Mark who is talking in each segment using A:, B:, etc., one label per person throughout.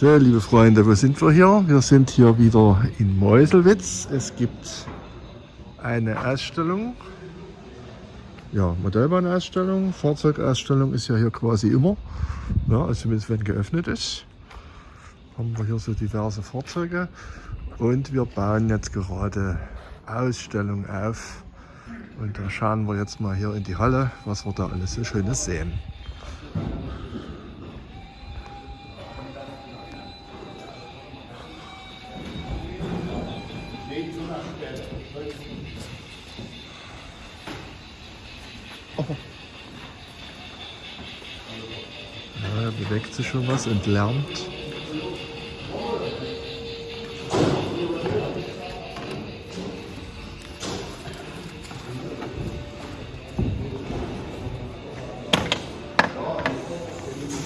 A: So, liebe Freunde, wo sind wir hier? Wir sind hier wieder in Meuselwitz. Es gibt eine Ausstellung, ja, Modellbahnausstellung, Fahrzeugausstellung ist ja hier quasi immer, ja, also zumindest wenn geöffnet ist. Haben wir hier so diverse Fahrzeuge und wir bauen jetzt gerade Ausstellung auf. Und da schauen wir jetzt mal hier in die Halle, was wir da alles so Schönes sehen. Bewegt sich schon was und lärmt.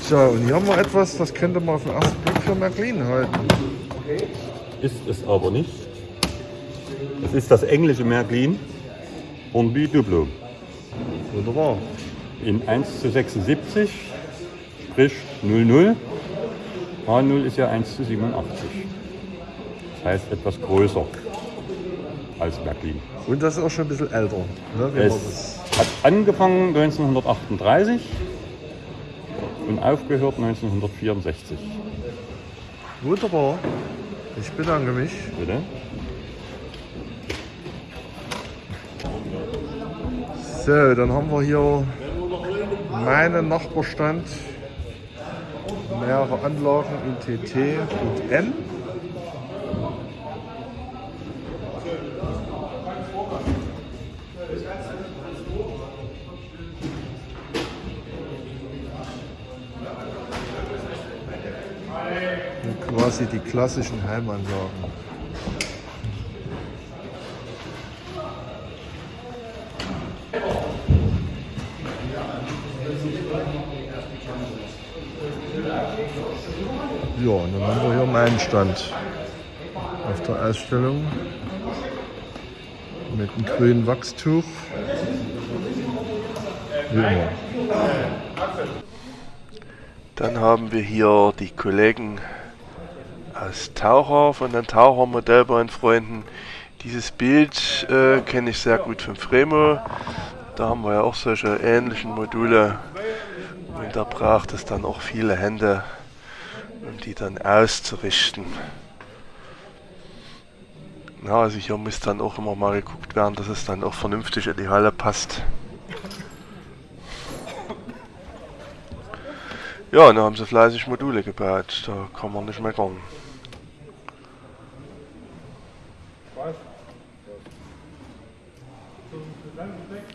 A: So, und hier haben wir etwas, das könnte man auf den ersten Blick für Märklin halten.
B: Ist es aber nicht. Es ist das englische Märklin Hornby Duplo.
A: Wunderbar.
B: In 1 zu 76, sprich 00. H0 ist ja 1 zu 87. Das heißt etwas größer als Märklin.
A: Und das ist auch schon ein bisschen älter. Ne,
B: Es hat angefangen 1938 und aufgehört 1964.
A: Wunderbar. Ich bedanke mich.
B: Bitte?
A: So, dann haben wir hier meinen Nachbarstand. Mehrere Anlagen in TT und. Und quasi die klassischen Heimanlagen. Dann haben wir hier meinen Stand auf der Ausstellung mit einem grünen Wachstuch. Wie immer. Dann haben wir hier die Kollegen aus Taucher von den Taucher Modellbahnfreunden. Dieses Bild äh, kenne ich sehr gut von Fremo. Da haben wir ja auch solche ähnlichen Module. Und da braucht es dann auch viele Hände, um die dann auszurichten. Ja, also hier muss dann auch immer mal geguckt werden, dass es dann auch vernünftig in die Halle passt. Ja, und da haben sie fleißig Module gebaut, da kann man nicht meckern.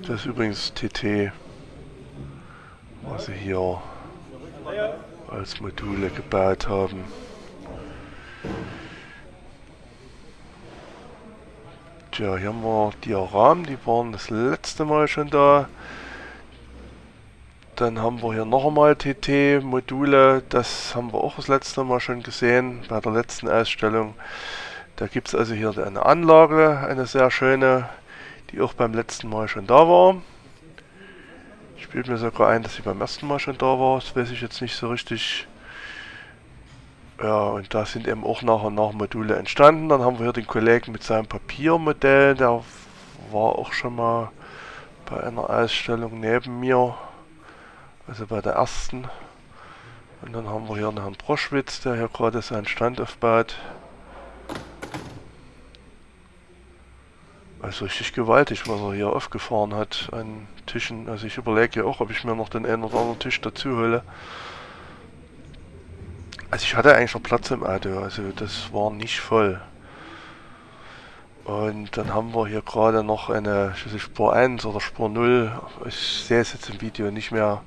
A: Das ist übrigens TT, was sie hier als Module gebaut haben. Tja, hier haben wir Dioramen, die waren das letzte Mal schon da. Dann haben wir hier noch einmal TT-Module, das haben wir auch das letzte Mal schon gesehen bei der letzten Ausstellung. Da gibt es also hier eine Anlage, eine sehr schöne, die auch beim letzten Mal schon da war. Ich bilde mir sogar ein, dass sie beim ersten Mal schon da war, das weiß ich jetzt nicht so richtig. Ja, und da sind eben auch nach und nach Module entstanden. Dann haben wir hier den Kollegen mit seinem Papiermodell, der war auch schon mal bei einer Ausstellung neben mir, also bei der ersten. Und dann haben wir hier einen Herrn Broschwitz, der hier gerade seinen Stand aufbaut. Also richtig gewaltig, was er hier aufgefahren hat an Tischen. Also ich überlege ja auch, ob ich mir noch den einen oder anderen Tisch dazu hole. Also ich hatte eigentlich noch Platz im Auto, also das war nicht voll. Und dann haben wir hier gerade noch eine nicht, Spur 1 oder Spur 0. Ich sehe es jetzt im Video nicht mehr.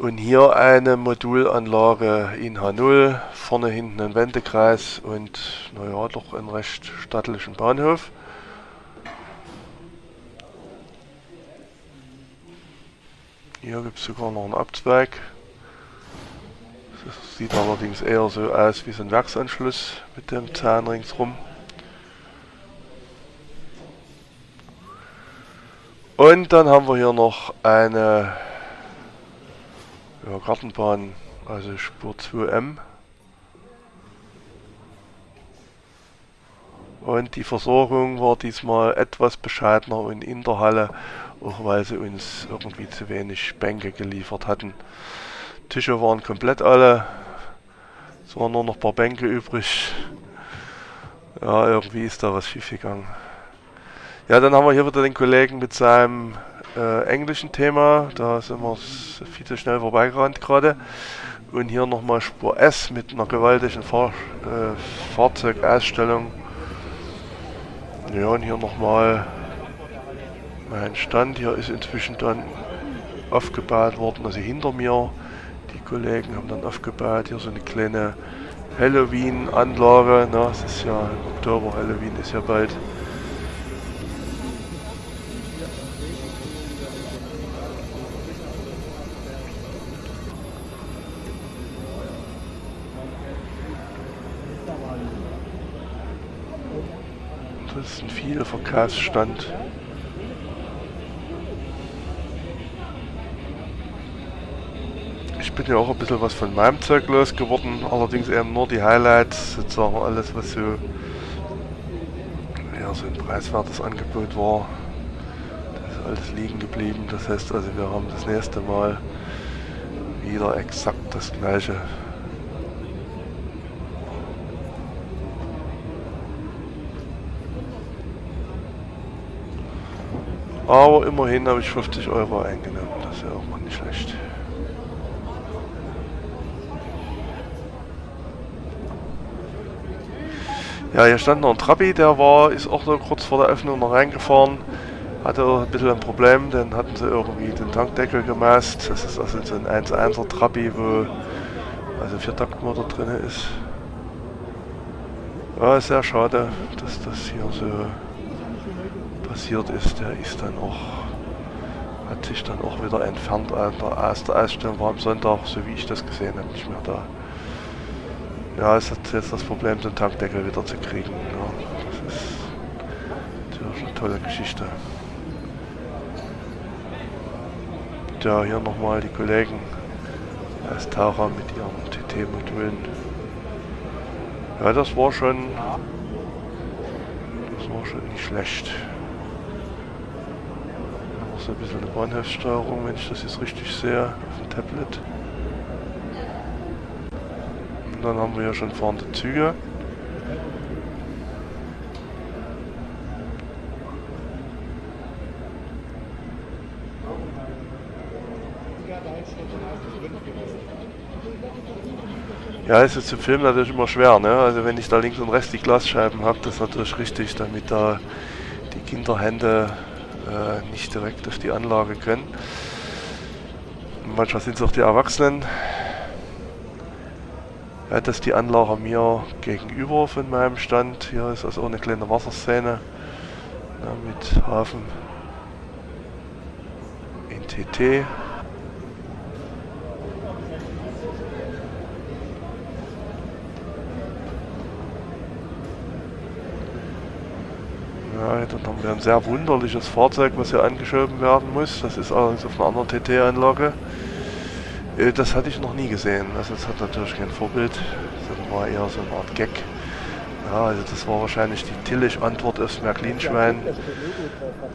A: Und hier eine Modulanlage in H0, vorne hinten ein Wendekreis und naja, doch einen recht stattlichen Bahnhof. Hier gibt es sogar noch einen Abzweig. Das sieht allerdings eher so aus wie so ein Werksanschluss mit dem Zahn ringsrum. Und dann haben wir hier noch eine ja, Gartenbahn, also Spur 2M. Und die Versorgung war diesmal etwas bescheidener und in der Halle auch weil sie uns irgendwie zu wenig Bänke geliefert hatten. Tische waren komplett alle, es waren nur noch ein paar Bänke übrig. Ja, irgendwie ist da was schief gegangen. Ja, dann haben wir hier wieder den Kollegen mit seinem äh, englischen Thema. Da sind wir viel zu schnell vorbeigerannt gerade. Und hier nochmal Spur S mit einer gewaltigen Fahr äh, Fahrzeugausstellung. Ja, und hier nochmal mein Stand. Hier ist inzwischen dann aufgebaut worden, also hinter mir. Die Kollegen haben dann aufgebaut. Hier so eine kleine Halloween-Anlage. Ne? Es ist ja im Oktober, Halloween ist ja bald. Das ist ein viel Verkaufsstand. Ich bin ja auch ein bisschen was von meinem Zeug losgeworden, allerdings eben nur die Highlights, sozusagen alles was so ja, so ein preiswertes Angebot war. Das ist alles liegen geblieben. Das heißt also wir haben das nächste Mal wieder exakt das gleiche Aber immerhin habe ich 50 Euro eingenommen. Das ist ja auch mal nicht schlecht. Ja, hier stand noch ein Trabi, der war, ist auch so kurz vor der Öffnung noch reingefahren. Hatte ein bisschen ein Problem, dann hatten sie irgendwie den Tankdeckel gemaßt. Das ist also so ein 1.1er Trabi, wo also Viertaktmotor drin ist. Ja, sehr schade, dass das hier so passiert ist, der ist dann auch, hat sich dann auch wieder entfernt aus der Ausstellung, war am Sonntag, so wie ich das gesehen habe, nicht mehr da. Ja, es hat jetzt das Problem, den Tankdeckel wieder zu kriegen. Ja, das ist natürlich eine tolle Geschichte. Ja, hier nochmal die Kollegen aus Tara mit ihren TT-Modulen. Ja, das war schon, das war schon nicht schlecht so ein bisschen eine Bahnhofssteuerung, wenn ich das jetzt richtig sehe, auf dem Tablet. Dann haben wir ja schon fahrende Züge. Ja, ist jetzt zum Film natürlich immer schwer, ne? Also wenn ich da links und rechts die Glasscheiben habe, das ist natürlich richtig, damit da die Kinderhände äh, nicht direkt auf die Anlage können. Manchmal sind es auch die Erwachsenen. Ja, das ist die Anlage mir gegenüber von meinem Stand. Hier ist also auch eine kleine Wasserszene ja, mit Hafen in TT. Ja, dann haben wir ein sehr wunderliches Fahrzeug, was hier angeschoben werden muss. Das ist allerdings auf einer anderen TT-Anlage. Äh, das hatte ich noch nie gesehen. Also das hat natürlich kein Vorbild. Das war eher so eine Art Gag. Ja, also das war wahrscheinlich die Tillich-Antwort aufs Märklinschwein.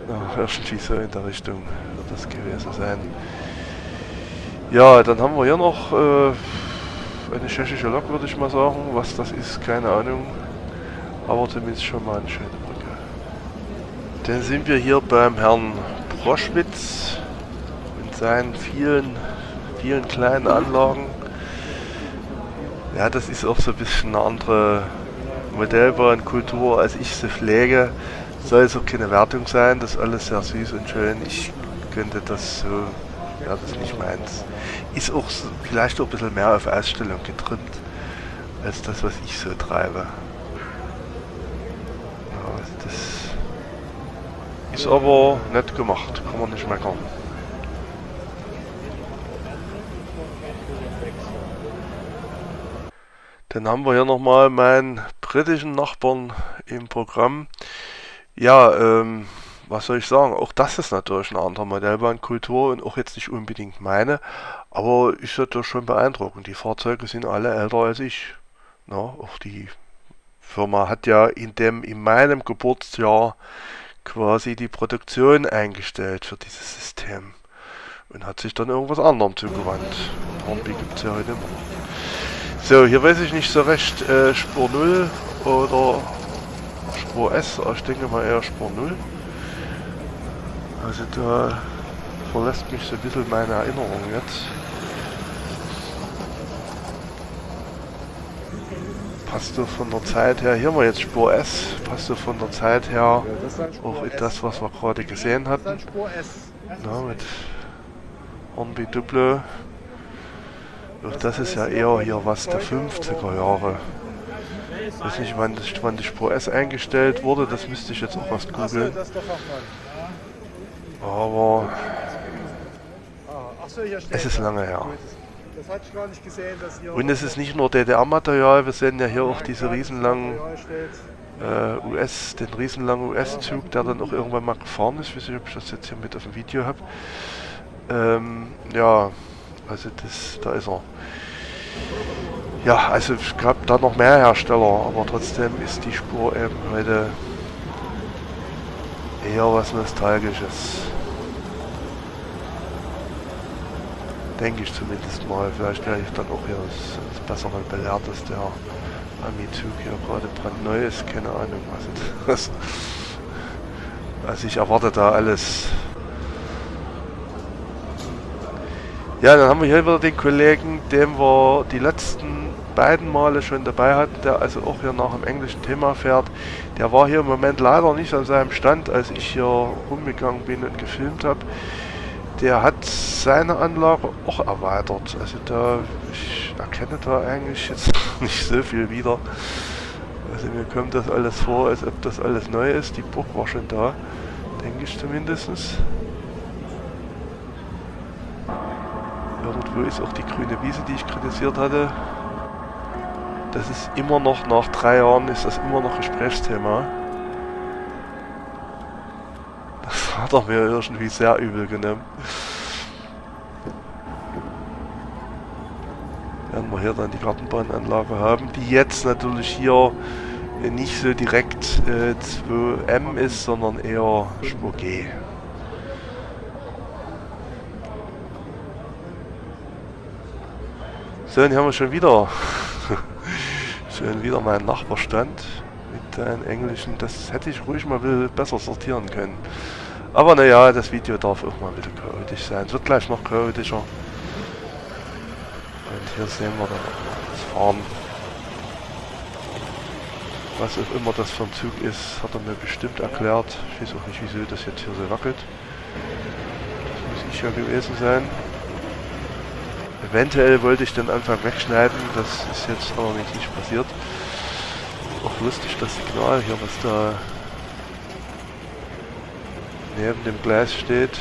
A: Ja, irgendwie so in der Richtung wird das gewesen sein. Ja, dann haben wir hier noch äh, eine tschechische Lok, würde ich mal sagen. Was das ist, keine Ahnung. Aber zumindest schon mal eine schöne dann sind wir hier beim Herrn Proschwitz mit seinen vielen, vielen kleinen Anlagen. Ja, das ist auch so ein bisschen eine andere Modellbahnkultur, als ich sie pflege. Soll es auch keine Wertung sein, das ist alles sehr süß und schön. Ich könnte das so, ja, das ist nicht meins. Ist auch so, vielleicht auch ein bisschen mehr auf Ausstellung getrimmt, als das, was ich so treibe. Ja, das ist aber nett gemacht, kann man nicht meckern. Dann haben wir hier nochmal meinen britischen Nachbarn im Programm. Ja, ähm, was soll ich sagen, auch das ist natürlich eine andere Modellbahnkultur und auch jetzt nicht unbedingt meine, aber ist natürlich schon beeindruckend. Die Fahrzeuge sind alle älter als ich. Na, auch die Firma hat ja in dem in meinem Geburtsjahr quasi die Produktion eingestellt für dieses System und hat sich dann irgendwas anderem zugewandt. Hornby gibt es ja heute immer. So, hier weiß ich nicht so recht, äh, Spur 0 oder Spur S, ich denke mal eher Spur 0. Also da verlässt mich so ein bisschen meine Erinnerung jetzt. passt so von der Zeit her, hier haben wir jetzt Spur S, passt so von der Zeit her auch in das, was wir gerade gesehen hatten. Na, mit Hornby Duplo. Auch das ist ja eher hier was der 50er Jahre. Ich weiß nicht, wann, das, wann die Spur S eingestellt wurde, das müsste ich jetzt auch erst googeln. Aber es ist lange her. Das. Und es ist nicht nur DDR-Material, wir sehen ja hier auch diese riesenlangen äh, US, den riesenlangen US-Zug, der dann auch irgendwann mal gefahren ist. Ich weiß nicht, ob ich das jetzt hier mit auf dem Video habe. Ähm, ja, also das, da ist er. Ja, also es gab da noch mehr Hersteller, aber trotzdem ist die Spur eben heute eher was Nostalgisches. Denke ich zumindest mal. Vielleicht werde ich dann auch hier das, das Bessere belehrt, dass der Amizug hier gerade brandneu ist. Keine Ahnung, was, also ich erwarte da alles. Ja, dann haben wir hier wieder den Kollegen, den wir die letzten beiden Male schon dabei hatten, der also auch hier nach dem englischen Thema fährt. Der war hier im Moment leider nicht an seinem Stand, als ich hier rumgegangen bin und gefilmt habe der hat seine Anlage auch erweitert. Also da, ich erkenne da eigentlich jetzt nicht so viel wieder. Also mir kommt das alles vor, als ob das alles neu ist. Die Burg war schon da, denke ich zumindest. Irgendwo ist auch die grüne Wiese, die ich kritisiert hatte. Das ist immer noch, nach drei Jahren ist das immer noch Gesprächsthema. hat er mir irgendwie sehr übel genommen. Werden wir hier dann die Gartenbahnanlage haben, die jetzt natürlich hier nicht so direkt äh, 2M ist, sondern eher Spur G. So, und hier haben wir schon wieder schon wieder meinen Nachbarstand mit den englischen. Das hätte ich ruhig mal besser sortieren können. Aber naja, das Video darf auch mal wieder chaotisch sein. Es wird gleich noch chaotischer. Und hier sehen wir dann das Fahren. Was auch immer das für ein Zug ist, hat er mir bestimmt erklärt. Ich weiß auch nicht, wieso das jetzt hier so wackelt. Das muss ich ja gewesen sein. Eventuell wollte ich den Anfang wegschneiden, das ist jetzt allerdings nicht passiert. Auch lustig das Signal hier, was da neben dem Gleis steht.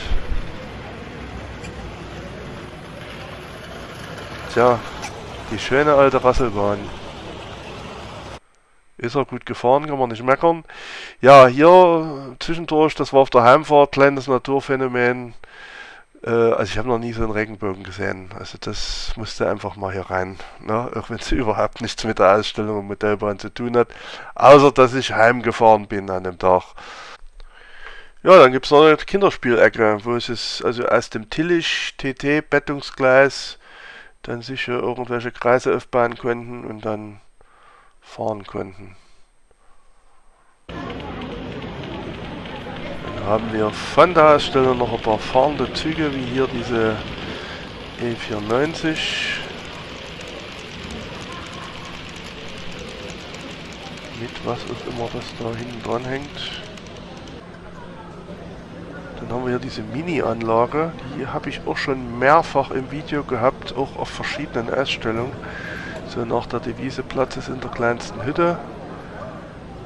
A: Tja, die schöne alte Rasselbahn. Ist er gut gefahren, kann man nicht meckern. Ja, hier zwischendurch, das war auf der Heimfahrt, kleines Naturphänomen. Äh, also ich habe noch nie so einen Regenbogen gesehen. Also das musste einfach mal hier rein. Ne? Auch wenn es überhaupt nichts mit der Ausstellung und Modellbahn zu tun hat. Außer dass ich heimgefahren bin an dem Tag. Ja, dann gibt es noch eine Kinderspielecke, wo es ist, also aus dem Tillich TT Bettungsgleis dann sicher irgendwelche Kreise aufbauen konnten und dann fahren konnten. Haben wir von der Ausstellung noch ein paar fahrende Züge, wie hier diese E490. Mit was auch immer das da hinten dran hängt. Dann haben wir hier diese Mini-Anlage. Die habe ich auch schon mehrfach im Video gehabt, auch auf verschiedenen Ausstellungen. So nach der Devise Platz ist in der kleinsten Hütte.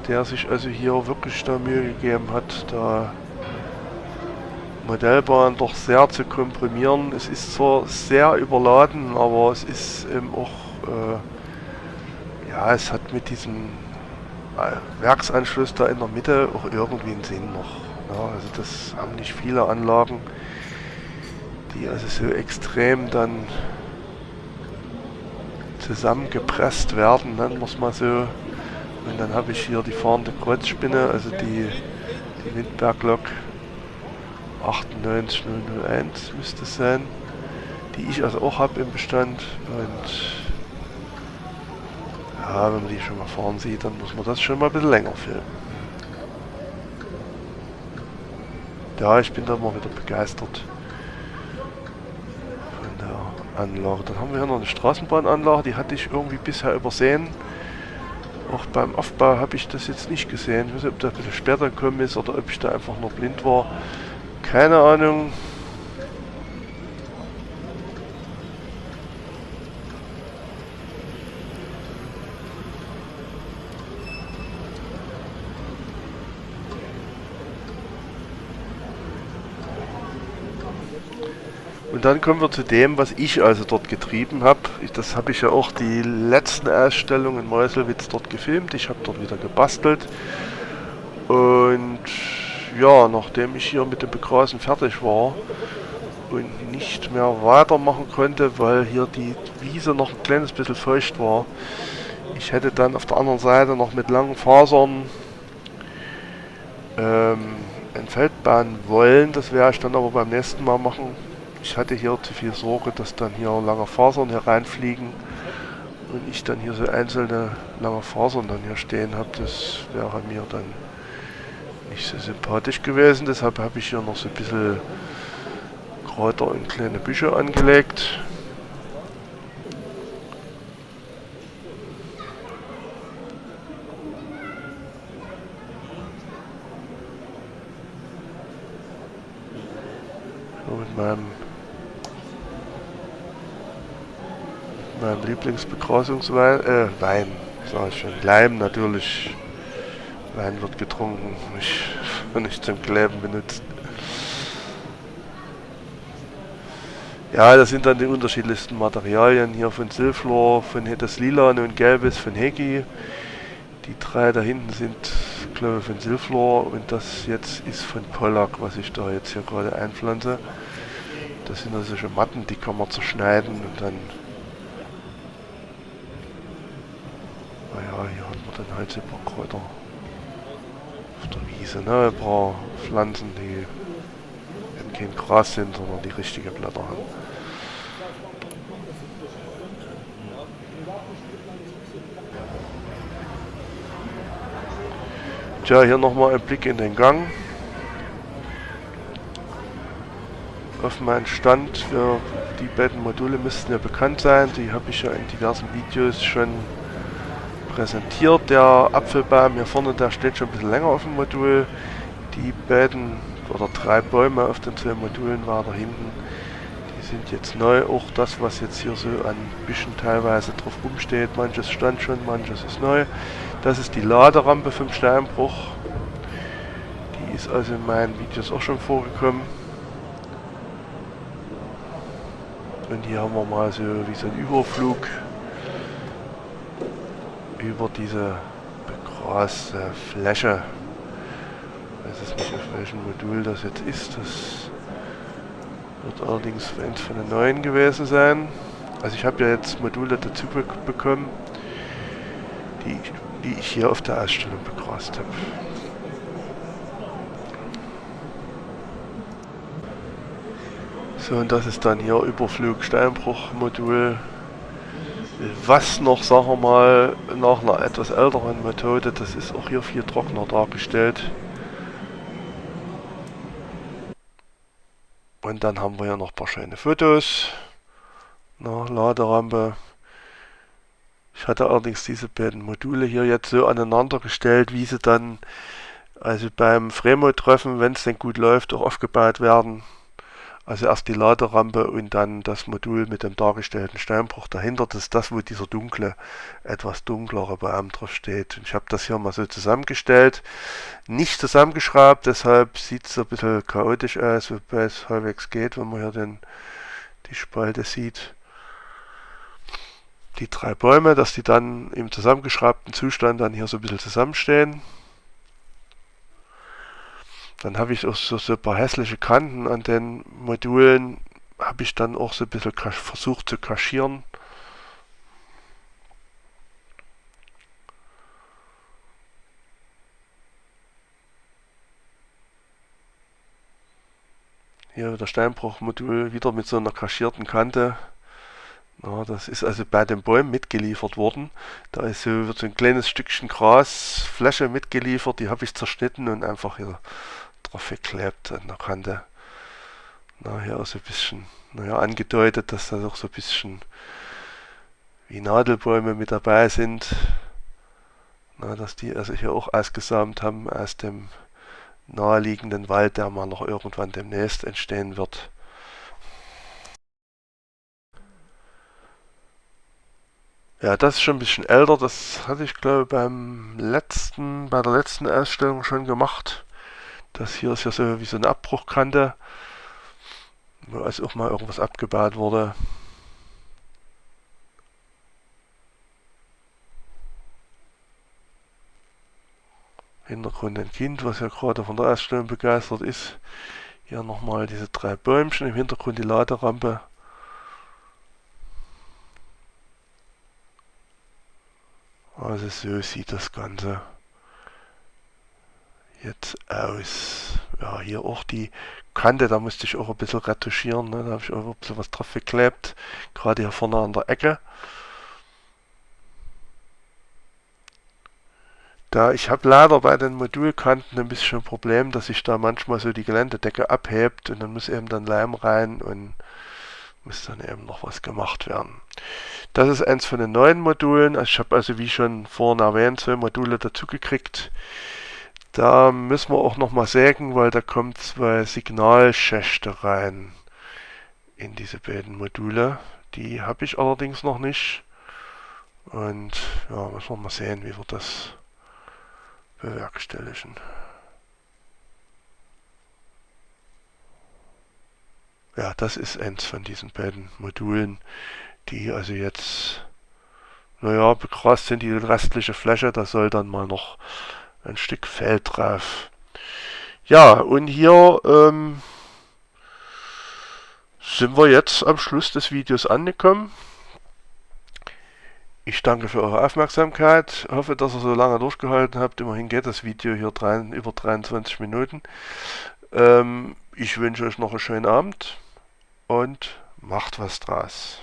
A: Der sich also hier wirklich da Mühe gegeben hat, da Modellbahn doch sehr zu komprimieren. Es ist zwar sehr überladen, aber es ist eben auch, äh, ja, es hat mit diesem äh, Werksanschluss da in der Mitte auch irgendwie einen Sinn noch. Ja, also das haben nicht viele Anlagen, die also so extrem dann zusammengepresst werden, nennen wir es mal so. Und dann habe ich hier die fahrende Kreuzspinne, also die, die Windberglok 98001 müsste es sein, die ich also auch habe im Bestand. Und ja, wenn man die schon mal fahren sieht, dann muss man das schon mal ein bisschen länger filmen. Ja, ich bin da mal wieder begeistert von der Anlage. Dann haben wir hier noch eine Straßenbahnanlage, die hatte ich irgendwie bisher übersehen. Auch beim Aufbau habe ich das jetzt nicht gesehen. Ich weiß nicht, ob das ein bisschen später gekommen ist oder ob ich da einfach nur blind war. Keine Ahnung. Und dann kommen wir zu dem, was ich also dort getrieben habe. Das habe ich ja auch die letzten Ausstellungen in Meuselwitz dort gefilmt. Ich habe dort wieder gebastelt. Und ja, nachdem ich hier mit dem Begrasen fertig war und nicht mehr weitermachen konnte, weil hier die Wiese noch ein kleines bisschen feucht war, ich hätte dann auf der anderen Seite noch mit langen Fasern ähm, ein Feld bauen wollen. Das werde ich dann aber beim nächsten Mal machen ich hatte hier zu viel Sorge, dass dann hier lange Fasern hereinfliegen und ich dann hier so einzelne lange Fasern dann hier stehen habe. Das wäre mir dann nicht so sympathisch gewesen. Deshalb habe ich hier noch so ein bisschen Kräuter und kleine Büsche angelegt. So mit meinem Mein Lieblingsbegrasungswein, äh, Wein, sag ich schon. Leim natürlich. Wein wird getrunken, nicht, nicht zum Kleben benutzt. Ja, das sind dann die unterschiedlichsten Materialien hier von Silflor, von das Lilan und Gelbes von Hegi. Die drei da hinten sind, glaube ich, von Silflor und das jetzt ist von Pollack, was ich da jetzt hier gerade einpflanze. Das sind also solche Matten, die kann man zerschneiden und dann hier hat man dann halt ein paar Kräuter auf der Wiese, ne? Ein paar Pflanzen, die eben kein Gras sind, sondern die richtige Blätter haben. Tja, hier nochmal ein Blick in den Gang. Auf meinen Stand für die beiden Module müssten ja bekannt sein. Die habe ich ja in diversen Videos schon präsentiert. Der Apfelbaum hier vorne, der steht schon ein bisschen länger auf dem Modul. Die beiden oder drei Bäume auf den zwei Modulen weiter hinten, die sind jetzt neu. Auch das, was jetzt hier so an Büschen teilweise drauf rumsteht, manches stand schon, manches ist neu. Das ist die Laderampe vom Steinbruch. Die ist also in meinen Videos auch schon vorgekommen. Und hier haben wir mal so wie so ein Überflug über diese begraste Fläche. Ich weiß jetzt nicht, auf welchem Modul das jetzt ist. Das wird allerdings eins von den neuen gewesen sein. Also ich habe ja jetzt Module dazu bekommen, die, die ich hier auf der Ausstellung begrast habe. So, und das ist dann hier Überflug Steinbruch Modul was noch, sagen wir mal, nach einer etwas älteren Methode, das ist auch hier viel trockener dargestellt. Und dann haben wir hier noch ein paar schöne Fotos. Na, Laderampe. Ich hatte allerdings diese beiden Module hier jetzt so aneinander gestellt, wie sie dann also beim Fremo-Treffen, wenn es denn gut läuft, auch aufgebaut werden. Also erst die Laderampe und dann das Modul mit dem dargestellten Steinbruch dahinter. Das ist das, wo dieser dunkle, etwas dunklere Baum drauf steht. Und ich habe das hier mal so zusammengestellt. Nicht zusammengeschraubt, deshalb sieht es ein bisschen chaotisch aus, wobei es halbwegs geht, wenn man hier den, die Spalte sieht. Die drei Bäume, dass die dann im zusammengeschraubten Zustand dann hier so ein bisschen zusammenstehen. Dann habe ich auch so, so ein paar hässliche Kanten an den Modulen, habe ich dann auch so ein bisschen versucht zu kaschieren. Hier der Steinbruchmodul wieder mit so einer kaschierten Kante. Ja, das ist also bei den Bäumen mitgeliefert worden. Da ist so, wird so ein kleines Stückchen Grasfläche mitgeliefert, die habe ich zerschnitten und einfach hier drauf geklebt an der Kante. Na, hier auch so ein bisschen, naja, angedeutet, dass da doch so ein bisschen wie Nadelbäume mit dabei sind. Na, dass die also hier auch ausgesamt haben aus dem naheliegenden Wald, der mal noch irgendwann demnächst entstehen wird. Ja, das ist schon ein bisschen älter. Das hatte ich glaube beim letzten, bei der letzten Ausstellung schon gemacht. Das hier ist ja so wie so eine Abbruchkante, wo also auch mal irgendwas abgebaut wurde. Hintergrund ein Kind, was ja gerade von der Ausstellung begeistert ist. Hier nochmal diese drei Bäumchen, im Hintergrund die Laderampe. Also so sieht das Ganze jetzt aus. Ja, hier auch die Kante, da musste ich auch ein bisschen retuschieren. Ne? Da habe ich auch ein bisschen was drauf geklebt. Gerade hier vorne an der Ecke. Da ich habe leider bei den Modulkanten ein bisschen ein Problem, dass sich da manchmal so die Geländedecke abhebt und dann muss eben dann Leim rein und muss dann eben noch was gemacht werden. Das ist eins von den neuen Modulen. Also ich habe also wie schon vorhin erwähnt zwei Module dazu gekriegt. Da müssen wir auch noch mal sägen, weil da kommen zwei Signalschächte rein in diese beiden Module. Die habe ich allerdings noch nicht. Und ja, müssen wir mal sehen, wie wir das bewerkstelligen. Ja, das ist eins von diesen beiden Modulen, die also jetzt, naja, begrast sind die restliche Fläche, da soll dann mal noch ein Stück Feld drauf. Ja, und hier ähm, sind wir jetzt am Schluss des Videos angekommen. Ich danke für eure Aufmerksamkeit, hoffe, dass ihr so lange durchgehalten habt. Immerhin geht das Video hier drei, über 23 Minuten. Ähm, ich wünsche euch noch einen schönen Abend und macht was draus.